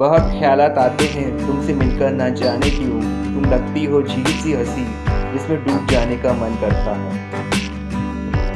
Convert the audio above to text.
बहुत ख्याल आते हैं, तुमसे मिलकर ना जाने क्यों? तुम लगती हो झील सी हँसी, जिसमें डूब जाने का मन करता है।